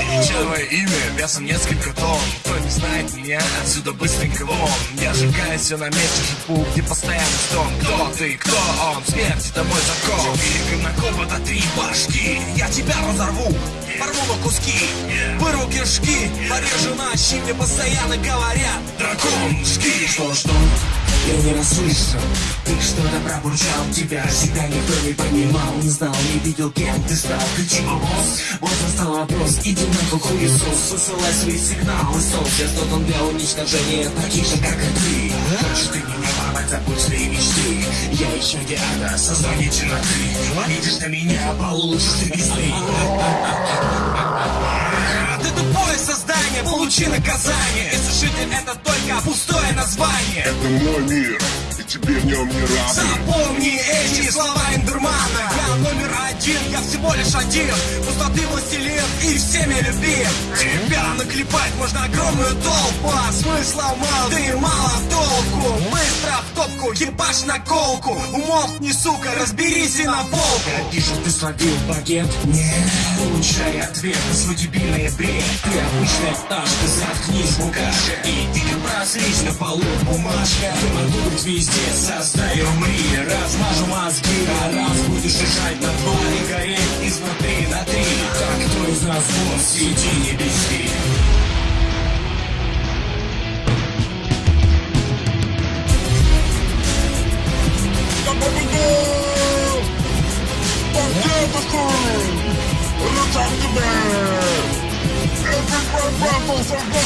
Величавое имя, весом несколько тонн Кто не знает меня, отсюда быстренько вон. Я сжигаю все на месте, живу, где постоянно стон. Кто ты, кто он, смерть, это мой закон. Великим на кого-то три башки. Я тебя разорву, порву на куски. Вырву кишки, порежу на щи Мне постоянно говорят Дракон, жги Что, что? Я не расслышал. Ты что-то пробурчал Тебя всегда никто не понимал. Не знал, не видел, кем ты стал. Кричи, босс Вот настал вопрос. Иди нахуй, хуесос Посылай свои сигналы Сол Сейчас тот он для уничтожения Таких же, как и ты. Хочешь ты меня порвать, забудь свои мечты. Я еще Диана, создание темноты Видишь на меня, получишь ты весны Ты тупое создание, получи наказание. Если жизнь это Это мой мир, и тебе в нем не рады Запомни эти слова Эндермана Я номер один, я всего лишь один. Пустоты властелин и всеми любим Тебя наклепать можно огромную толпу. А смысла мало, ты мало Быстро ебашь на колку Умолкни, сука, разберись и на полку Вижу, ты словил багет? Нет Получай ответ. На свой дебильный бред. Ты обычная пташка, заткнись, букашка. Иди-ка прослись на полу, бумажка. Я могу быть везде, создай умри Размажу мозги, а раз будешь лежать на два И гореть изнутри на три Так кто из нас босс, иди не беси в